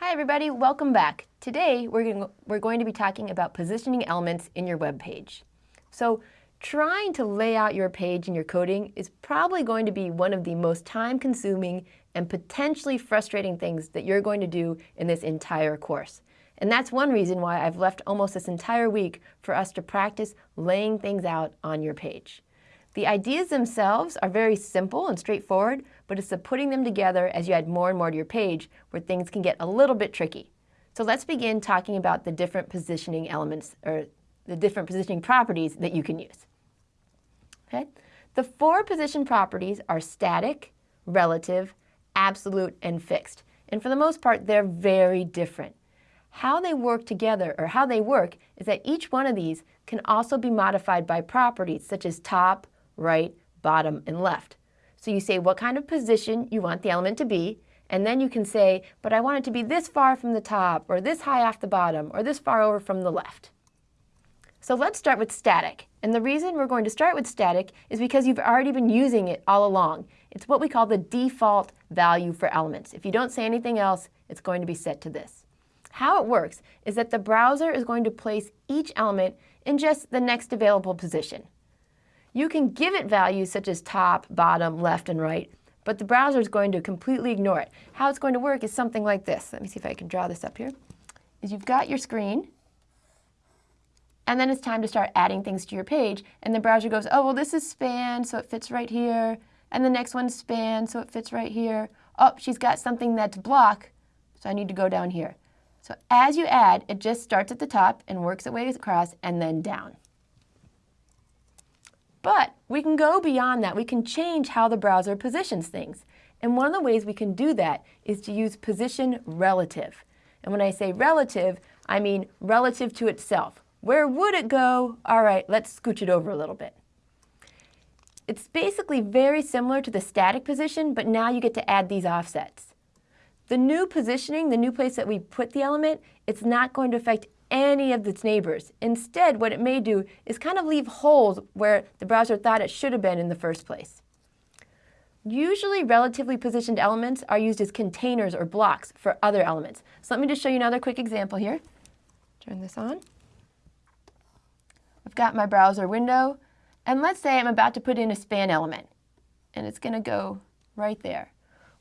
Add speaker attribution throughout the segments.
Speaker 1: Hi everybody, welcome back. Today we're going, to, we're going to be talking about positioning elements in your web page. So trying to lay out your page in your coding is probably going to be one of the most time-consuming and potentially frustrating things that you're going to do in this entire course. And that's one reason why I've left almost this entire week for us to practice laying things out on your page. The ideas themselves are very simple and straightforward, but it's the putting them together as you add more and more to your page where things can get a little bit tricky. So let's begin talking about the different positioning elements or the different positioning properties that you can use. Okay? The four position properties are static, relative, absolute, and fixed. And for the most part, they're very different. How they work together, or how they work, is that each one of these can also be modified by properties such as top, right, bottom, and left. So you say what kind of position you want the element to be, and then you can say, but I want it to be this far from the top, or this high off the bottom, or this far over from the left. So let's start with static. And the reason we're going to start with static is because you've already been using it all along. It's what we call the default value for elements. If you don't say anything else, it's going to be set to this. How it works is that the browser is going to place each element in just the next available position. You can give it values such as top, bottom, left, and right, but the browser is going to completely ignore it. How it's going to work is something like this. Let me see if I can draw this up here. Is you've got your screen, and then it's time to start adding things to your page, and the browser goes, oh, well, this is span, so it fits right here, and the next one's span, so it fits right here. Oh, she's got something that's block, so I need to go down here. So as you add, it just starts at the top and works its way across and then down. But we can go beyond that. We can change how the browser positions things. And one of the ways we can do that is to use position relative. And when I say relative, I mean relative to itself. Where would it go? All right, let's scooch it over a little bit. It's basically very similar to the static position, but now you get to add these offsets. The new positioning, the new place that we put the element, it's not going to affect any of its neighbors. Instead, what it may do is kind of leave holes where the browser thought it should have been in the first place. Usually relatively positioned elements are used as containers or blocks for other elements. So let me just show you another quick example here. Turn this on. I've got my browser window, and let's say I'm about to put in a span element, and it's going to go right there.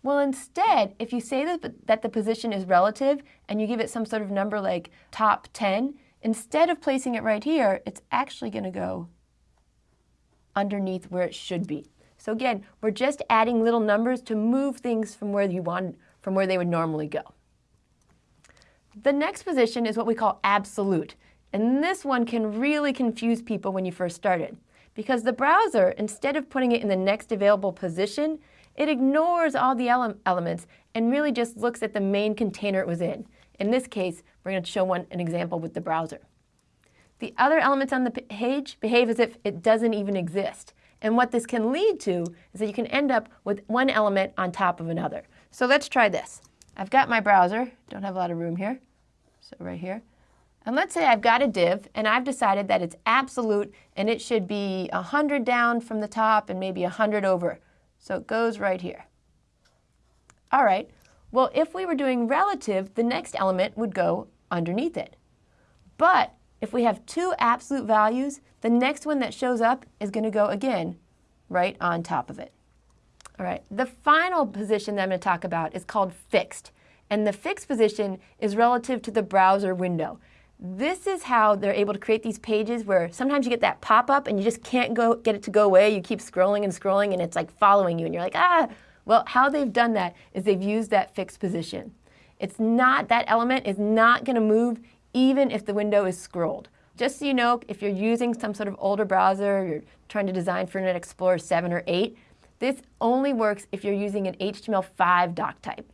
Speaker 1: Well, instead, if you say that, that the position is relative and you give it some sort of number like top 10, instead of placing it right here, it's actually going to go underneath where it should be. So again, we're just adding little numbers to move things from where you want, from where they would normally go. The next position is what we call absolute. And this one can really confuse people when you first started. Because the browser, instead of putting it in the next available position, it ignores all the ele elements and really just looks at the main container it was in. In this case, we're going to show one an example with the browser. The other elements on the page behave as if it doesn't even exist. And what this can lead to is that you can end up with one element on top of another. So let's try this. I've got my browser, don't have a lot of room here, so right here. And let's say I've got a div and I've decided that it's absolute and it should be 100 down from the top and maybe 100 over. So it goes right here. All right, well, if we were doing relative, the next element would go underneath it. But if we have two absolute values, the next one that shows up is going to go again right on top of it. All right, the final position that I'm going to talk about is called fixed. And the fixed position is relative to the browser window. This is how they're able to create these pages where sometimes you get that pop-up and you just can't go get it to go away. You keep scrolling and scrolling and it's like following you and you're like, ah. Well, how they've done that is they've used that fixed position. It's not, that element is not going to move even if the window is scrolled. Just so you know, if you're using some sort of older browser, you're trying to design for Internet Explorer 7 or 8, this only works if you're using an HTML5 doc type.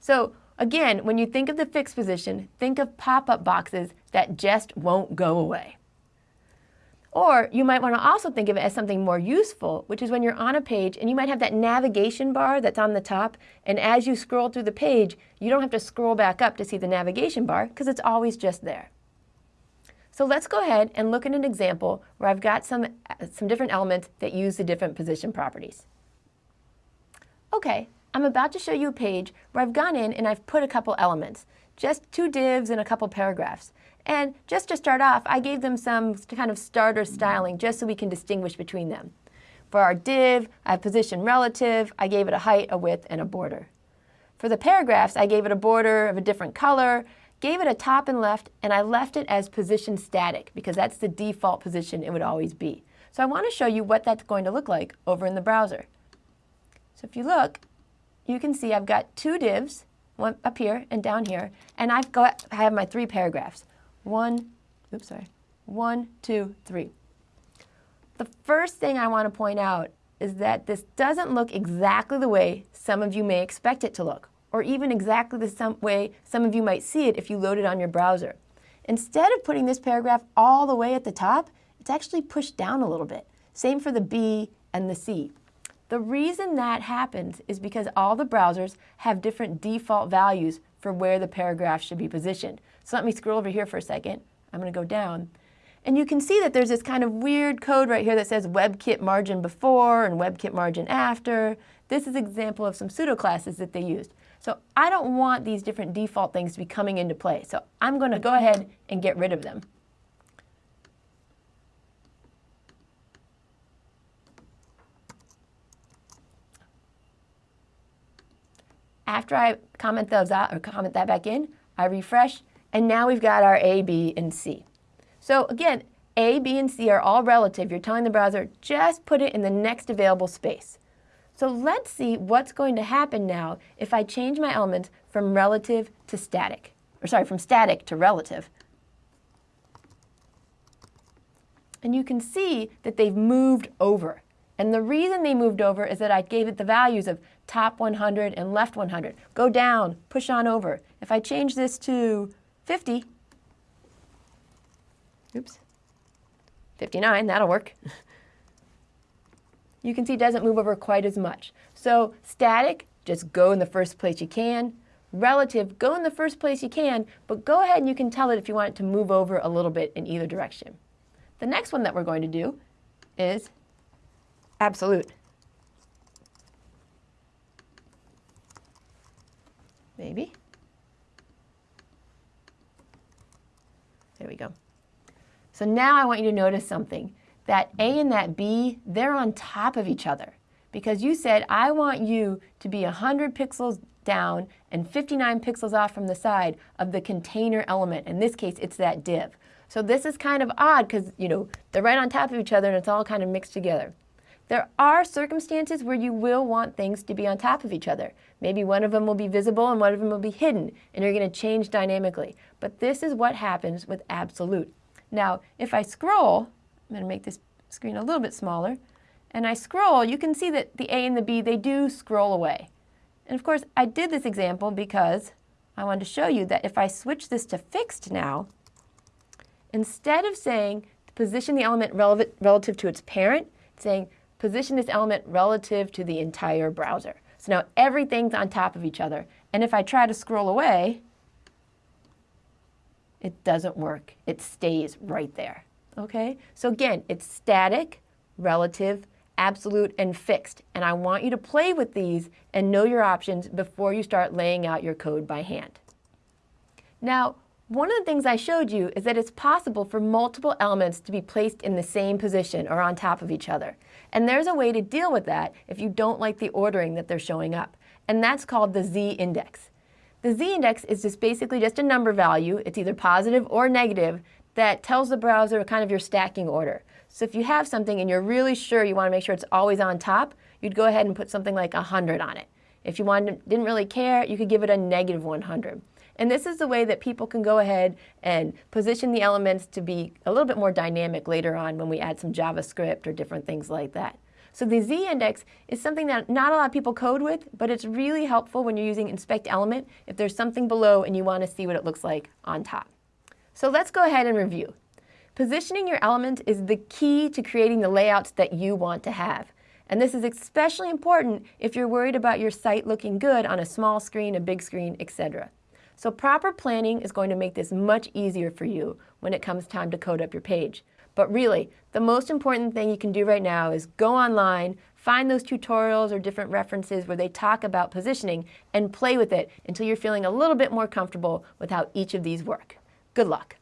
Speaker 1: So Again, when you think of the fixed position, think of pop-up boxes that just won't go away. Or you might want to also think of it as something more useful, which is when you're on a page and you might have that navigation bar that's on the top, and as you scroll through the page, you don't have to scroll back up to see the navigation bar because it's always just there. So let's go ahead and look at an example where I've got some, uh, some different elements that use the different position properties. Okay, I'm about to show you a page where I've gone in and I've put a couple elements, just two divs and a couple paragraphs. And just to start off, I gave them some kind of starter styling just so we can distinguish between them. For our div, I have position relative, I gave it a height, a width, and a border. For the paragraphs, I gave it a border of a different color, gave it a top and left, and I left it as position static because that's the default position it would always be. So I want to show you what that's going to look like over in the browser. So if you look, you can see I've got two divs, one up here and down here, and I've got I have my three paragraphs. One, oops, sorry, one, two, three. The first thing I want to point out is that this doesn't look exactly the way some of you may expect it to look, or even exactly the some way some of you might see it if you load it on your browser. Instead of putting this paragraph all the way at the top, it's actually pushed down a little bit. Same for the B and the C. The reason that happens is because all the browsers have different default values for where the paragraph should be positioned. So let me scroll over here for a second. I'm going to go down. And you can see that there's this kind of weird code right here that says WebKit margin before and WebKit margin after. This is an example of some pseudo classes that they used. So I don't want these different default things to be coming into play. So I'm going to go ahead and get rid of them. After I comment those out or comment that back in, I refresh, and now we've got our A, B, and C. So again, A, B, and C are all relative. You're telling the browser, just put it in the next available space. So let's see what's going to happen now if I change my elements from relative to static. Or sorry, from static to relative. And you can see that they've moved over. And the reason they moved over is that I gave it the values of top 100 and left 100. Go down, push on over. If I change this to 50, Oops. 59, that'll work. you can see it doesn't move over quite as much. So static, just go in the first place you can. Relative, go in the first place you can, but go ahead and you can tell it if you want it to move over a little bit in either direction. The next one that we're going to do is absolute. Maybe. There we go. So now I want you to notice something. That A and that B, they're on top of each other. Because you said, I want you to be 100 pixels down and 59 pixels off from the side of the container element. In this case, it's that div. So this is kind of odd because, you know, they're right on top of each other and it's all kind of mixed together. There are circumstances where you will want things to be on top of each other. Maybe one of them will be visible and one of them will be hidden, and you're going to change dynamically. But this is what happens with absolute. Now, if I scroll, I'm going to make this screen a little bit smaller, and I scroll, you can see that the A and the B, they do scroll away. And of course, I did this example because I wanted to show you that if I switch this to fixed now, instead of saying position the element relevant, relative to its parent, saying position this element relative to the entire browser. So now everything's on top of each other. And if I try to scroll away, it doesn't work. It stays right there. Okay? So again, it's static, relative, absolute, and fixed. And I want you to play with these and know your options before you start laying out your code by hand. Now, one of the things I showed you is that it's possible for multiple elements to be placed in the same position or on top of each other. And there's a way to deal with that if you don't like the ordering that they're showing up. And that's called the z-index. The z-index is just basically just a number value, it's either positive or negative, that tells the browser kind of your stacking order. So if you have something and you're really sure you want to make sure it's always on top, you'd go ahead and put something like 100 on it. If you wanted, didn't really care, you could give it a negative 100. And this is the way that people can go ahead and position the elements to be a little bit more dynamic later on when we add some JavaScript or different things like that. So the z-index is something that not a lot of people code with, but it's really helpful when you're using inspect element if there's something below and you want to see what it looks like on top. So let's go ahead and review. Positioning your element is the key to creating the layouts that you want to have. And this is especially important if you're worried about your site looking good on a small screen, a big screen, etc. So proper planning is going to make this much easier for you when it comes time to code up your page. But really, the most important thing you can do right now is go online, find those tutorials or different references where they talk about positioning and play with it until you're feeling a little bit more comfortable with how each of these work. Good luck.